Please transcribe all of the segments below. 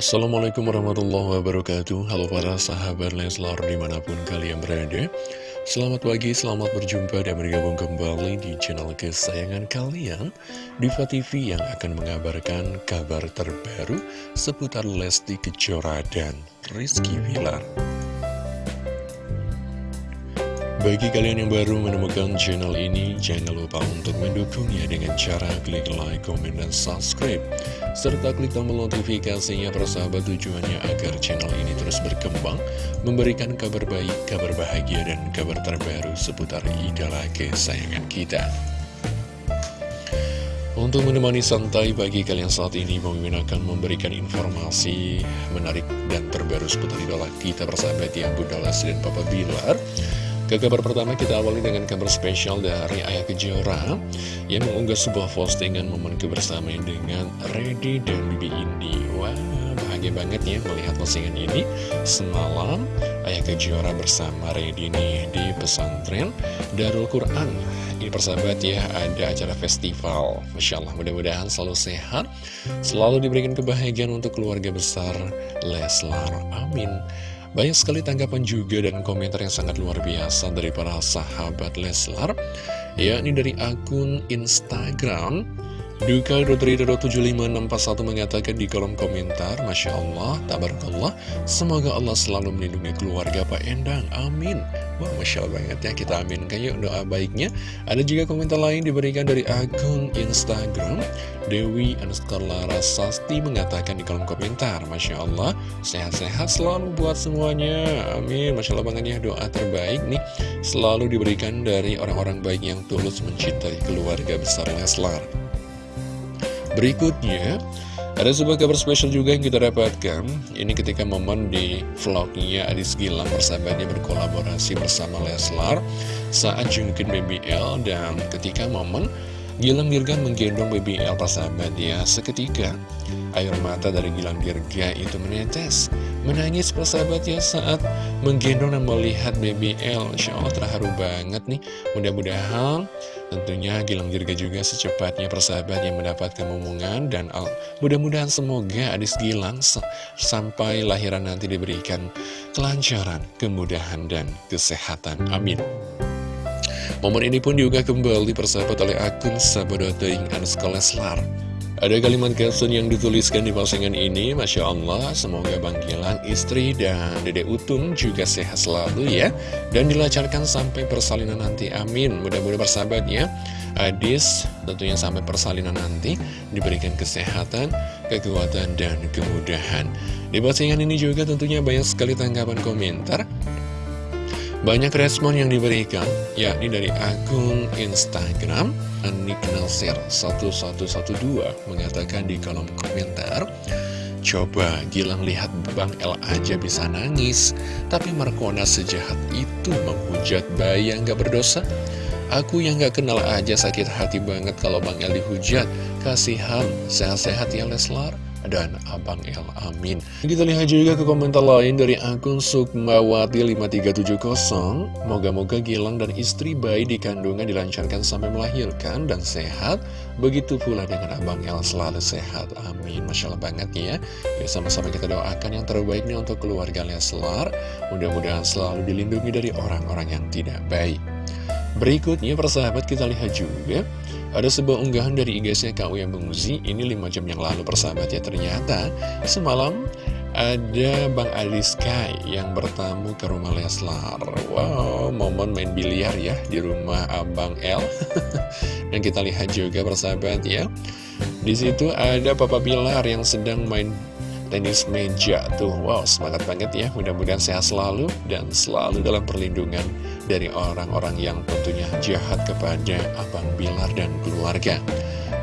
Assalamualaikum warahmatullahi wabarakatuh. Halo para sahabat Leslar di mana pun kalian berada. Selamat pagi, selamat berjumpa dan bergabung kembali di channel kesayangan kalian Diva TV yang akan mengabarkan kabar terbaru seputar Lesti Kejora dan Rizky Wilar bagi kalian yang baru menemukan channel ini, jangan lupa untuk mendukungnya dengan cara klik like, komen, dan subscribe. Serta klik tombol notifikasinya persahabat tujuannya agar channel ini terus berkembang, memberikan kabar baik, kabar bahagia, dan kabar terbaru seputar idola kesayangan kita. Untuk menemani santai bagi kalian saat ini, Bang akan memberikan informasi menarik dan terbaru seputar idola kita persahabat yang Bunda Lesti dan Papa Bilar. Ke kabar pertama kita awali dengan kabar spesial dari Ayah Kejora yang mengunggah sebuah postingan momen kebersamaan dengan Reddy dan Bibi Indi. Wah, bahagia banget ya melihat postingan ini. Semalam Ayah Kejora bersama Reddy nih di pesantren Darul Quran. Ini persahabat ya, ada acara festival. Masya Allah, mudah-mudahan selalu sehat, selalu diberikan kebahagiaan untuk keluarga besar Leslar. Amin. Banyak sekali tanggapan juga dan komentar yang sangat luar biasa dari para sahabat Leslar. Yakni dari akun Instagram Duka Rodrido 75641 mengatakan di kolom komentar Masya Allah, tabarakallah. Semoga Allah selalu melindungi keluarga Pak Endang, amin Wah Masya Allah banget ya, kita aminkan yuk doa baiknya. Ada juga komentar lain diberikan dari akun Instagram. Dewi Anuskar Larasasti mengatakan di kolom komentar Masya Allah, sehat-sehat selalu buat semuanya. Amin, Masya Allah banget ya doa terbaik nih. Selalu diberikan dari orang-orang baik yang tulus mencintai keluarga besar Leslar. Berikutnya, ada sebuah kabar spesial juga yang kita dapatkan. Ini ketika momen di vlognya Adis Gilang bersahabatnya berkolaborasi bersama Leslar saat jungkin BBL dan ketika momen Gilang Dirga menggendong BBL persahabat ya seketika air mata dari Gilang Dirga itu menetes menangis persahabat ya saat menggendong dan melihat BBL Insya Allah terharu banget nih mudah-mudahan Tentunya Gilang Dirga juga secepatnya persahabat yang mendapatkan momongan dan mudah-mudahan semoga Adis Gilang sampai lahiran nanti diberikan kelancaran, kemudahan, dan kesehatan. Amin. Momen ini pun juga kembali persahabat oleh akun Sabodoting Anuska Leslar. Ada kalimat caption yang dituliskan di postingan ini, Masya Allah, semoga Bang Gilang, istri, dan Dede Utun juga sehat selalu ya. Dan dilancarkan sampai persalinan nanti, amin. Mudah-mudahan bersahabat ya. Adis tentunya sampai persalinan nanti diberikan kesehatan, kekuatan, dan kemudahan. Di postingan ini juga tentunya banyak sekali tanggapan komentar. Banyak respon yang diberikan, yakni dari akun Instagram. Anik Nasir 1112 mengatakan di kolom komentar Coba Gilang lihat Bang El aja bisa nangis Tapi Markona sejahat itu menghujat bayi yang gak berdosa. Aku yang gak kenal aja sakit hati banget kalau Bang El dihujat. Kasihan, sehat-sehat ya Leslar dan Abang El Amin. Kita lihat juga ke komentar lain dari akun Sukmawati 5370. Moga-moga Gilang dan istri bayi di kandungan dilancarkan sampai melahirkan dan sehat. Begitu pula dengan Abang El selalu sehat. Amin. Masya Allah banget ya. Ya sama-sama kita doakan yang terbaiknya untuk keluarga Leslar. Mudah-mudahan selalu dilindungi dari orang-orang yang tidak baik. Berikutnya persahabat kita lihat juga ada sebuah unggahan dari IG-nya Kak Uya Menguzi, ini 5 jam yang lalu persahabat ya, ternyata semalam ada Bang Ali Sky yang bertamu ke rumah Leslar. Wow, momen main biliar ya di rumah Abang L. Dan kita lihat juga persahabat ya, di situ ada Papa Bilar yang sedang main tenis meja. Tuh Wow semangat banget ya. Mudah-mudahan sehat selalu dan selalu dalam perlindungan dari orang-orang yang tentunya jahat kepada Abang Bilar dan keluarga.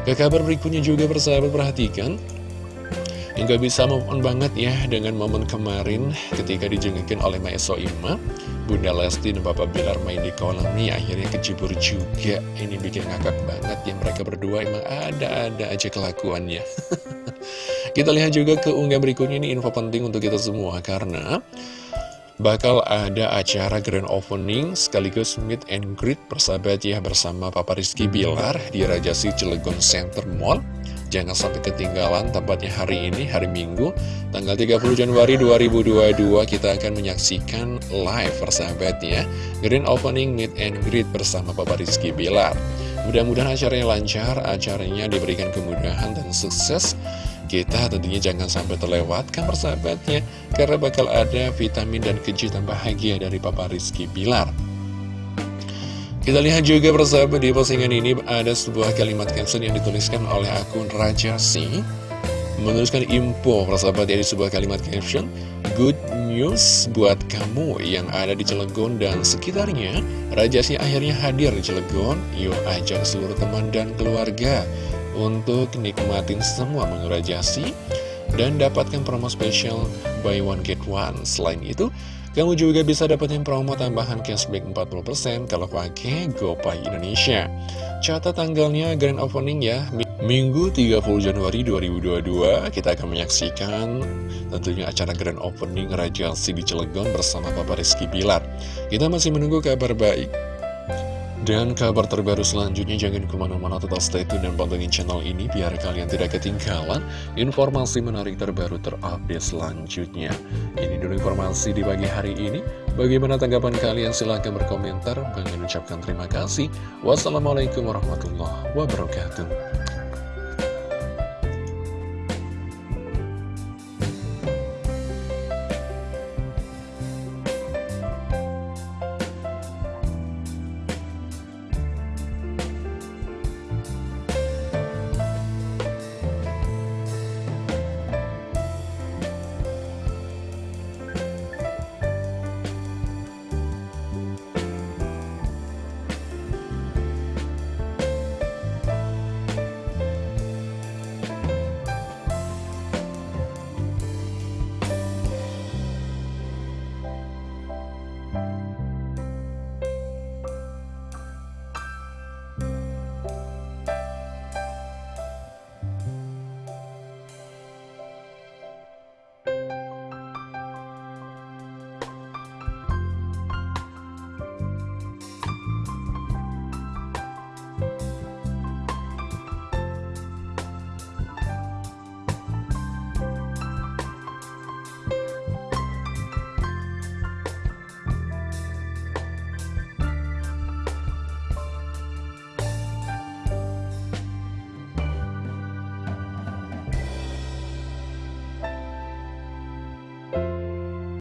Ke kabar berikutnya juga bersahabat perhatikan. Hingga bisa move banget ya dengan momen kemarin ketika dijengukin oleh Mae Soima Bunda Lesti dan Bapak Bilar main di kolam nih akhirnya kecibur juga. Ini bikin ngakak banget ya mereka berdua. Emang ada-ada aja kelakuannya Kita lihat juga ke unggah berikutnya ini info penting untuk kita semua karena bakal ada acara grand opening sekaligus meet and greet persahabat ya bersama Papa Rizky Bilar di Rajasi Cilegon Center Mall Jangan sampai ketinggalan, tepatnya hari ini, hari Minggu, tanggal 30 Januari 2022, kita akan menyaksikan live persahabat ya. Green Opening Meet and Greet bersama Papa Rizky Bilar. Mudah-mudahan acaranya lancar, acaranya diberikan kemudahan dan sukses. Kita tentunya jangan sampai terlewatkan persahabatnya, karena bakal ada vitamin dan kejutan bahagia dari Papa Rizky Bilar. Kita lihat juga persahabat di postingan ini ada sebuah kalimat caption yang dituliskan oleh akun Raja Si Menuliskan info persahabat di sebuah kalimat caption Good news buat kamu yang ada di Cilegon dan sekitarnya. Raja Si akhirnya hadir di Cilegon. Yuk ajak seluruh teman dan keluarga Untuk nikmatin semua menu Raja Si Dan dapatkan promo spesial buy one get one Selain itu kamu juga bisa dapetin promo tambahan cashback 40% kalau pakai GoPay Indonesia. Catat tanggalnya grand opening ya, Minggu 30 Januari 2022 kita akan menyaksikan tentunya acara grand opening Raja Si di Cilegon bersama Bapak Rizky Bilar. Kita masih menunggu kabar baik dan kabar terbaru selanjutnya jangan ke mana-mana tetap stay tune dan pantengin channel ini biar kalian tidak ketinggalan informasi menarik terbaru terupdate selanjutnya. Ini dulu informasi di pagi hari ini. Bagaimana tanggapan kalian? Silahkan berkomentar. Bang ucapkan terima kasih. Wassalamualaikum warahmatullahi wabarakatuh.